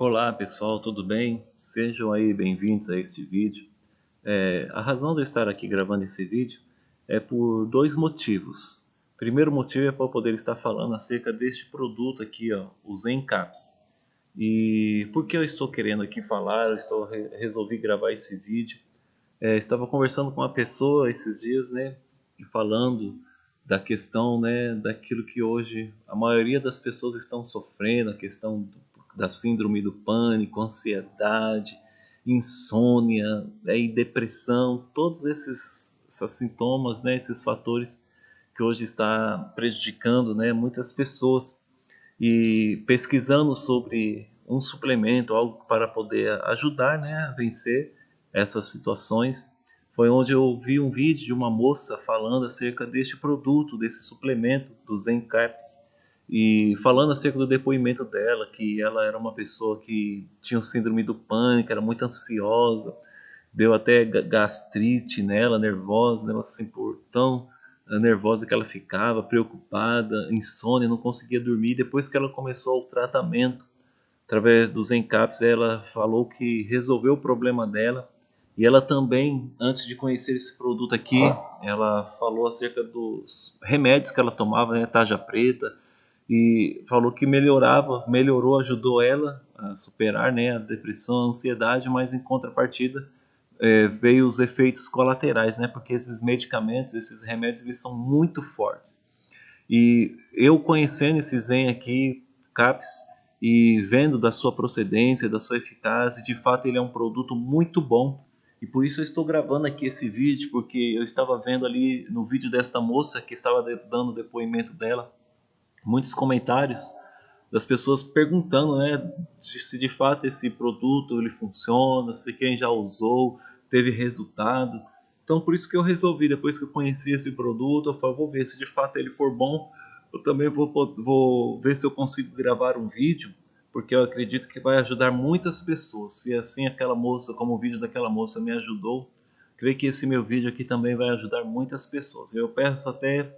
Olá pessoal, tudo bem? Sejam aí bem-vindos a este vídeo. É, a razão de eu estar aqui gravando esse vídeo é por dois motivos. Primeiro motivo é para poder estar falando acerca deste produto aqui, ó, o Zencaps. E por que eu estou querendo aqui falar, eu estou, resolvi gravar esse vídeo. É, estava conversando com uma pessoa esses dias, né, e falando da questão, né, daquilo que hoje a maioria das pessoas estão sofrendo, a questão do da síndrome do pânico, ansiedade, insônia né, e depressão, todos esses, esses sintomas, né, esses fatores que hoje está prejudicando né, muitas pessoas. E pesquisando sobre um suplemento, algo para poder ajudar né, a vencer essas situações, foi onde eu vi um vídeo de uma moça falando acerca deste produto, desse suplemento, do Zen Caps, e falando acerca do depoimento dela, que ela era uma pessoa que tinha síndrome do pânico, era muito ansiosa, deu até gastrite nela, nervosa, ela assim, por tão eh, nervosa que ela ficava, preocupada, insônia, não conseguia dormir. Depois que ela começou o tratamento, através dos encaps, ela falou que resolveu o problema dela. E ela também, antes de conhecer esse produto aqui, ela falou acerca dos remédios que ela tomava, né, taja preta, e falou que melhorava, melhorou, ajudou ela a superar né, a depressão, a ansiedade, mas em contrapartida é, veio os efeitos colaterais, né, porque esses medicamentos, esses remédios, eles são muito fortes. E eu conhecendo esse Zen aqui, CAPS, e vendo da sua procedência, da sua eficácia, de fato ele é um produto muito bom. E por isso eu estou gravando aqui esse vídeo, porque eu estava vendo ali no vídeo desta moça que estava dando depoimento dela, muitos comentários das pessoas perguntando, né, se de fato esse produto ele funciona, se quem já usou teve resultado. Então por isso que eu resolvi, depois que eu conheci esse produto, eu falei, vou ver se de fato ele for bom, eu também vou, vou ver se eu consigo gravar um vídeo, porque eu acredito que vai ajudar muitas pessoas. Se assim aquela moça, como o vídeo daquela moça me ajudou, creio que esse meu vídeo aqui também vai ajudar muitas pessoas. Eu peço até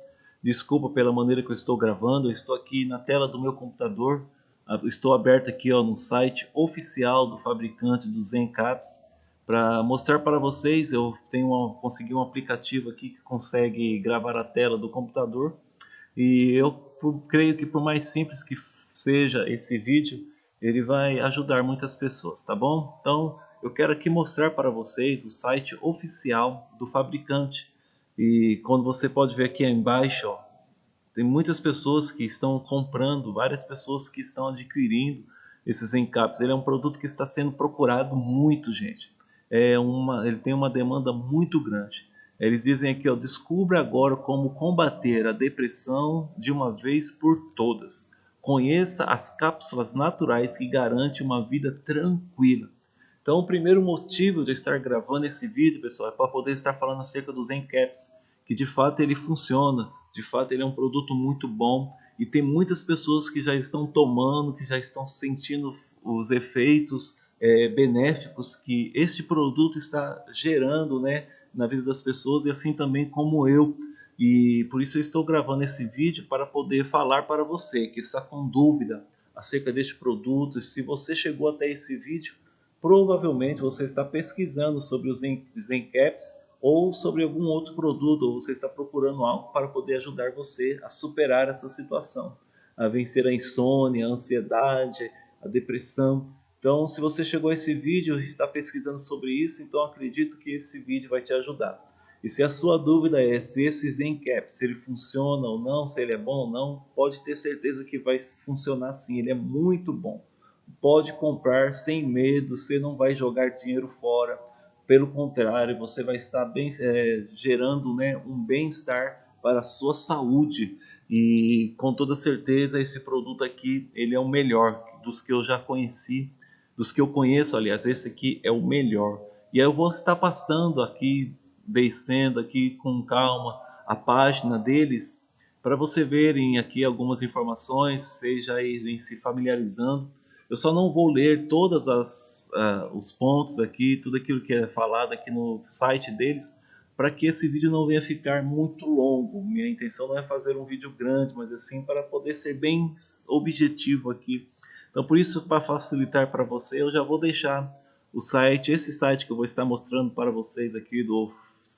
Desculpa pela maneira que eu estou gravando, eu estou aqui na tela do meu computador, estou aberto aqui ó, no site oficial do fabricante do Zencaps para mostrar para vocês, eu tenho uma, consegui um aplicativo aqui que consegue gravar a tela do computador e eu por, creio que por mais simples que seja esse vídeo, ele vai ajudar muitas pessoas, tá bom? Então eu quero aqui mostrar para vocês o site oficial do fabricante e quando você pode ver aqui embaixo, ó, tem muitas pessoas que estão comprando, várias pessoas que estão adquirindo esses encaps. Ele é um produto que está sendo procurado muito, gente. É uma, ele tem uma demanda muito grande. Eles dizem aqui, ó, descubra agora como combater a depressão de uma vez por todas. Conheça as cápsulas naturais que garantem uma vida tranquila. Então, o primeiro motivo de eu estar gravando esse vídeo, pessoal, é para poder estar falando acerca do Zen Caps, que de fato ele funciona, de fato ele é um produto muito bom e tem muitas pessoas que já estão tomando, que já estão sentindo os efeitos é, benéficos que este produto está gerando, né, na vida das pessoas e assim também como eu. E por isso eu estou gravando esse vídeo para poder falar para você que está com dúvida acerca deste produto. Se você chegou até esse vídeo, provavelmente você está pesquisando sobre os Zencaps ou sobre algum outro produto, ou você está procurando algo para poder ajudar você a superar essa situação, a vencer a insônia, a ansiedade, a depressão. Então, se você chegou a esse vídeo e está pesquisando sobre isso, então acredito que esse vídeo vai te ajudar. E se a sua dúvida é se esse Zencap, se ele funciona ou não, se ele é bom ou não, pode ter certeza que vai funcionar sim, ele é muito bom pode comprar sem medo, você não vai jogar dinheiro fora. Pelo contrário, você vai estar bem, é, gerando né, um bem-estar para a sua saúde. E com toda certeza esse produto aqui ele é o melhor dos que eu já conheci, dos que eu conheço, aliás, esse aqui é o melhor. E aí eu vou estar passando aqui, descendo aqui com calma a página deles, para você verem aqui algumas informações, seja irem se familiarizando eu só não vou ler todos uh, os pontos aqui, tudo aquilo que é falado aqui no site deles, para que esse vídeo não venha ficar muito longo. Minha intenção não é fazer um vídeo grande, mas assim para poder ser bem objetivo aqui Então, por isso, para facilitar para você, eu já vou deixar o site, esse site que eu vou estar mostrando para vocês aqui do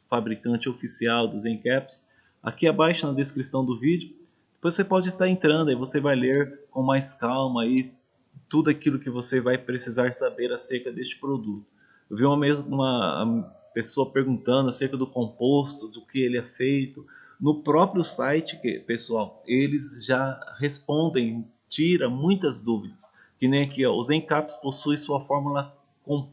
fabricante oficial dos Encaps, aqui abaixo na descrição do vídeo. Depois você pode estar entrando e você vai ler com mais calma aí tudo aquilo que você vai precisar saber acerca deste produto. Eu vi uma, uma pessoa perguntando acerca do composto, do que ele é feito. No próprio site, pessoal, eles já respondem, tira muitas dúvidas. Que nem aqui, ó, os encaps possuem sua fórmula, com,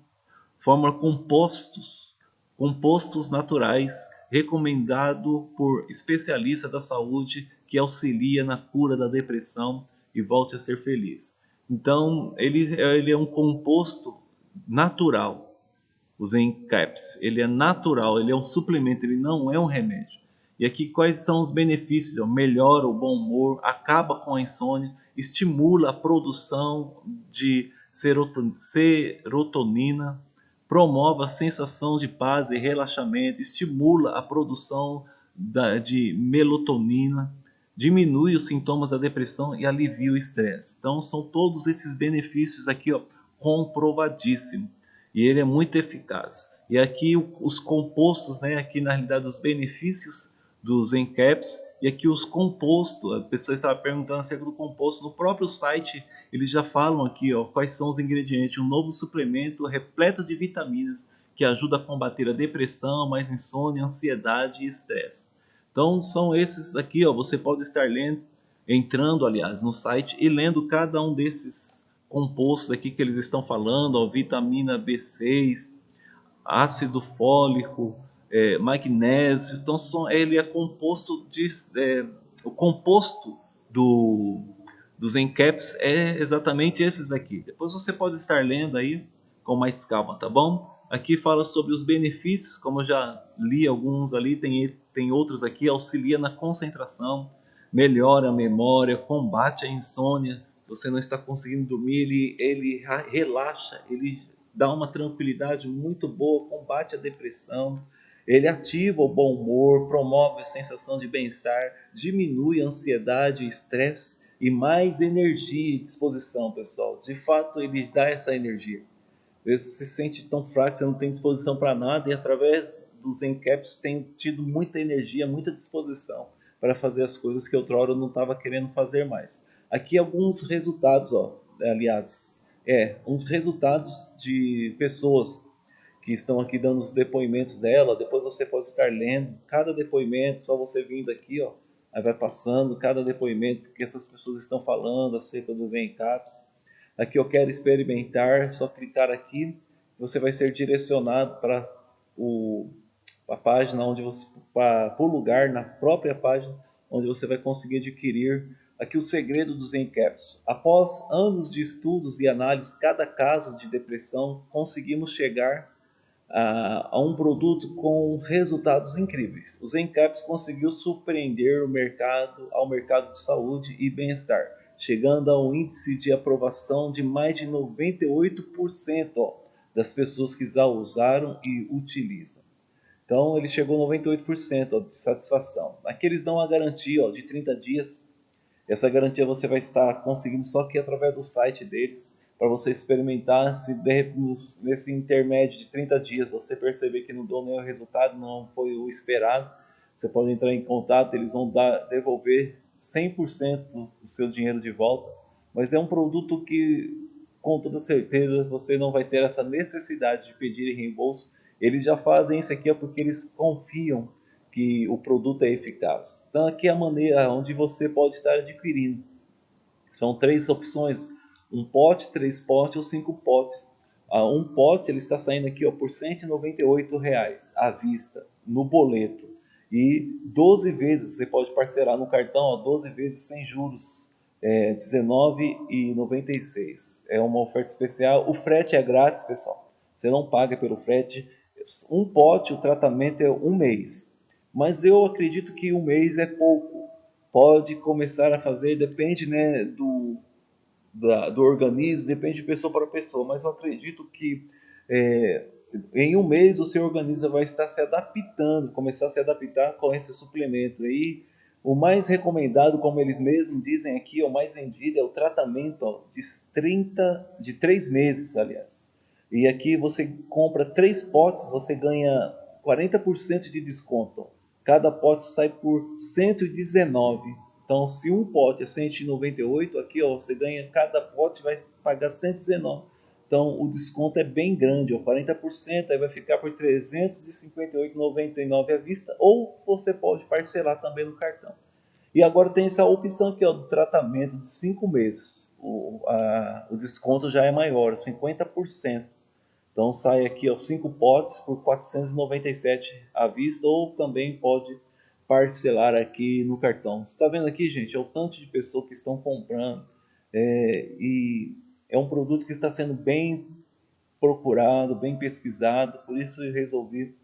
fórmula compostos, compostos naturais, recomendado por especialista da saúde que auxilia na cura da depressão e volte a ser feliz. Então, ele, ele é um composto natural, o Zencaps. Ele é natural, ele é um suplemento, ele não é um remédio. E aqui quais são os benefícios? Melhora o bom humor, acaba com a insônia, estimula a produção de serotonina, promove a sensação de paz e relaxamento, estimula a produção de melatonina, diminui os sintomas da depressão e alivia o estresse. Então são todos esses benefícios aqui ó, comprovadíssimo e ele é muito eficaz. E aqui os compostos, né, aqui na realidade os benefícios dos encaps e aqui os compostos, a pessoa estava perguntando acerca do composto, no próprio site eles já falam aqui ó, quais são os ingredientes, um novo suplemento repleto de vitaminas que ajuda a combater a depressão, mais insônia, ansiedade e estresse. Então são esses aqui, ó, você pode estar lendo, entrando aliás no site e lendo cada um desses compostos aqui que eles estão falando, ó, vitamina B6, ácido fólico, é, magnésio, então são, ele é composto de, é, o composto do, dos encaps é exatamente esses aqui. Depois você pode estar lendo aí com mais calma, tá bom? Aqui fala sobre os benefícios, como eu já li alguns ali, tem, tem outros aqui, auxilia na concentração, melhora a memória, combate a insônia. Se você não está conseguindo dormir, ele, ele relaxa, ele dá uma tranquilidade muito boa, combate a depressão, ele ativa o bom humor, promove a sensação de bem-estar, diminui a ansiedade e estresse e mais energia e disposição, pessoal. De fato, ele dá essa energia vezes se sente tão fraco, você não tem disposição para nada e através dos encaps tem tido muita energia, muita disposição para fazer as coisas que outrora eu não estava querendo fazer mais. Aqui alguns resultados, ó, aliás, é, uns resultados de pessoas que estão aqui dando os depoimentos dela, depois você pode estar lendo cada depoimento, só você vindo aqui, ó, aí vai passando cada depoimento que essas pessoas estão falando acerca dos encaps aqui eu quero experimentar, só clicar aqui, você vai ser direcionado para o, a página onde você, para, o lugar na própria página onde você vai conseguir adquirir aqui o segredo dos Encaps. Após anos de estudos e análise cada caso de depressão, conseguimos chegar a, a um produto com resultados incríveis. Os Encaps conseguiu surpreender o mercado ao mercado de saúde e bem-estar chegando a um índice de aprovação de mais de 98% ó, das pessoas que já usaram e utilizam. Então ele chegou a 98% ó, de satisfação. Aqui eles dão uma garantia ó, de 30 dias. Essa garantia você vai estar conseguindo só que através do site deles, para você experimentar se nesse intermédio de 30 dias você perceber que não deu nenhum resultado, não foi o esperado, você pode entrar em contato, eles vão dar, devolver 100% do seu dinheiro de volta, mas é um produto que, com toda certeza, você não vai ter essa necessidade de pedir reembolso. Eles já fazem isso aqui porque eles confiam que o produto é eficaz. Então aqui é a maneira onde você pode estar adquirindo. São três opções, um pote, três potes ou cinco potes. Ah, um pote ele está saindo aqui ó, por 198 reais à vista, no boleto e 12 vezes você pode parcelar no cartão, ó, 12 vezes sem juros, é, R$19,96. É uma oferta especial. O frete é grátis, pessoal. Você não paga pelo frete. Um pote, o tratamento é um mês. Mas eu acredito que um mês é pouco. Pode começar a fazer, depende né, do, da, do organismo, depende de pessoa para pessoa. Mas eu acredito que é, em um mês o seu organismo vai estar se adaptando, começar a se adaptar com esse suplemento. Aí O mais recomendado, como eles mesmos dizem aqui, o mais vendido é o tratamento ó, de 30, de 3 meses, aliás. E aqui você compra 3 potes, você ganha 40% de desconto. Cada pote sai por 119. Então, se um pote é 198, aqui ó, você ganha, cada pote vai pagar 119. Então, o desconto é bem grande, ó, 40%, aí vai ficar por R$ 358,99 à vista, ou você pode parcelar também no cartão. E agora tem essa opção aqui ó, do tratamento de 5 meses. O, a, o desconto já é maior, 50%. Então sai aqui 5 potes por 497 à vista, ou também pode parcelar aqui no cartão. Você está vendo aqui, gente, é o tanto de pessoas que estão comprando. É, e é um produto que está sendo bem procurado, bem pesquisado, por isso eu resolvi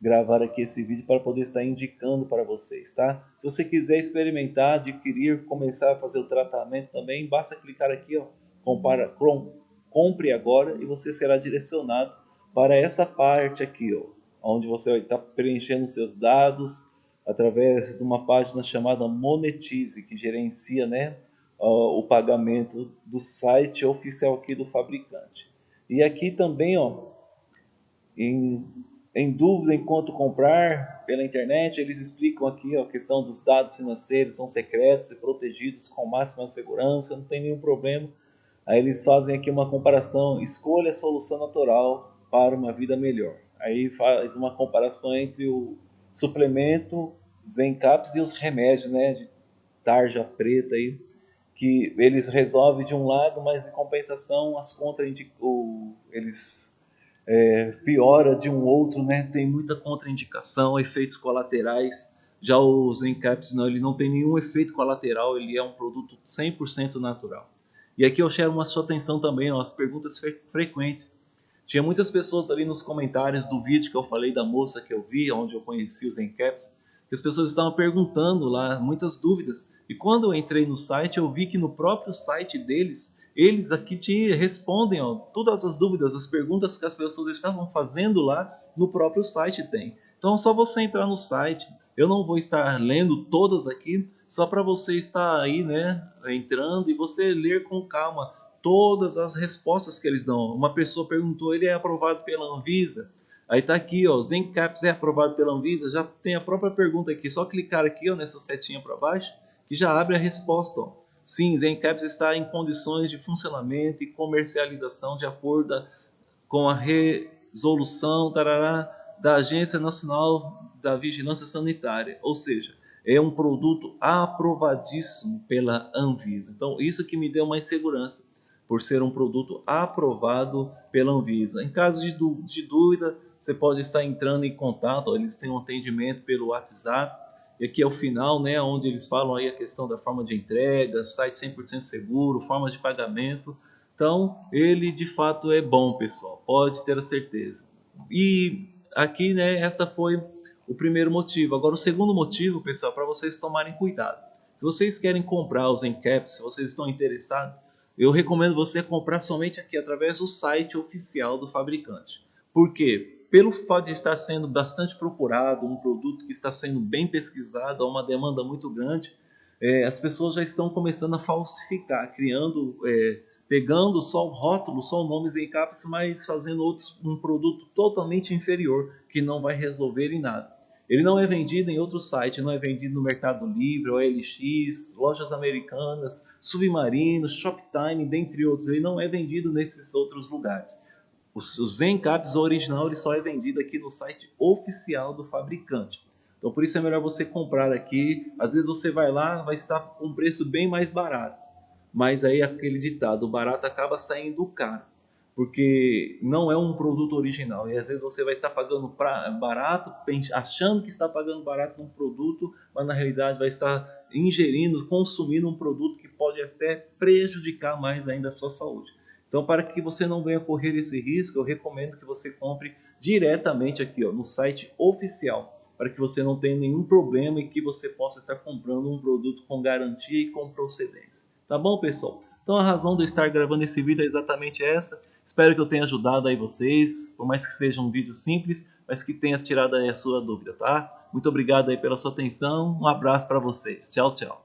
gravar aqui esse vídeo para poder estar indicando para vocês, tá? Se você quiser experimentar, adquirir, começar a fazer o tratamento também, basta clicar aqui, ó, compara, compre agora e você será direcionado para essa parte aqui, ó, onde você vai estar preenchendo seus dados através de uma página chamada Monetize, que gerencia, né, o pagamento do site oficial aqui do fabricante. E aqui também, ó, em, em dúvida em quanto comprar pela internet, eles explicam aqui ó, a questão dos dados financeiros, são secretos e protegidos com máxima segurança, não tem nenhum problema. Aí eles fazem aqui uma comparação, escolha a solução natural para uma vida melhor. Aí faz uma comparação entre o suplemento Zencaps e os remédios, né, de tarja preta aí, que eles resolvem de um lado, mas em compensação as contraindicações, eles é, piora de um outro, né? Tem muita contraindicação, efeitos colaterais. Já o Zencaps não, ele não tem nenhum efeito colateral, ele é um produto 100% natural. E aqui eu chamo a sua atenção também ó, as perguntas fre frequentes. Tinha muitas pessoas ali nos comentários do vídeo que eu falei da moça que eu vi, onde eu conheci os Zencaps, as pessoas estavam perguntando lá, muitas dúvidas. E quando eu entrei no site, eu vi que no próprio site deles, eles aqui te respondem ó, todas as dúvidas, as perguntas que as pessoas estavam fazendo lá no próprio site tem. Então é só você entrar no site. Eu não vou estar lendo todas aqui, só para você estar aí, né, entrando e você ler com calma todas as respostas que eles dão. Uma pessoa perguntou, ele é aprovado pela Anvisa? Aí tá aqui, ó, Zencaps é aprovado pela Anvisa, já tem a própria pergunta aqui, só clicar aqui, ó, nessa setinha para baixo, que já abre a resposta, ó. Sim, Zencaps está em condições de funcionamento e comercialização de acordo com a resolução tarará, da Agência Nacional da Vigilância Sanitária, ou seja, é um produto aprovadíssimo pela Anvisa. Então, isso que me deu mais segurança, por ser um produto aprovado pela Anvisa. Em caso de dúvida, você pode estar entrando em contato, eles têm um atendimento pelo WhatsApp, e aqui é o final, né, onde eles falam aí a questão da forma de entrega, site 100% seguro, forma de pagamento. Então, ele de fato é bom, pessoal, pode ter a certeza. E aqui, né, essa foi o primeiro motivo. Agora, o segundo motivo, pessoal, é para vocês tomarem cuidado. Se vocês querem comprar os Encaps, se vocês estão interessados, eu recomendo você comprar somente aqui através do site oficial do fabricante. Por quê? Pelo fato de estar sendo bastante procurado, um produto que está sendo bem pesquisado, há uma demanda muito grande, é, as pessoas já estão começando a falsificar, criando, é, pegando só o rótulo, só o nome Zencaps, mas fazendo outros, um produto totalmente inferior, que não vai resolver em nada. Ele não é vendido em outro site, não é vendido no Mercado Livre, OLX, lojas americanas, Submarino, Shoptime, dentre outros. Ele não é vendido nesses outros lugares. O, Zen Caps original ele só é vendido aqui no site oficial do fabricante. Então por isso é melhor você comprar aqui. Às vezes você vai lá, vai estar com um preço bem mais barato. Mas aí aquele ditado, o barato acaba saindo caro. Porque não é um produto original. E às vezes você vai estar pagando pra, barato, achando que está pagando barato num produto, mas na realidade vai estar ingerindo, consumindo um produto que pode até prejudicar mais ainda a sua saúde. Então, para que você não venha correr esse risco, eu recomendo que você compre diretamente aqui ó, no site oficial, para que você não tenha nenhum problema e que você possa estar comprando um produto com garantia e com procedência. Tá bom, pessoal? Então, a razão de eu estar gravando esse vídeo é exatamente essa. Espero que eu tenha ajudado aí vocês, por mais que seja um vídeo simples, mas que tenha tirado aí a sua dúvida, tá? Muito obrigado aí pela sua atenção, um abraço para vocês. Tchau, tchau.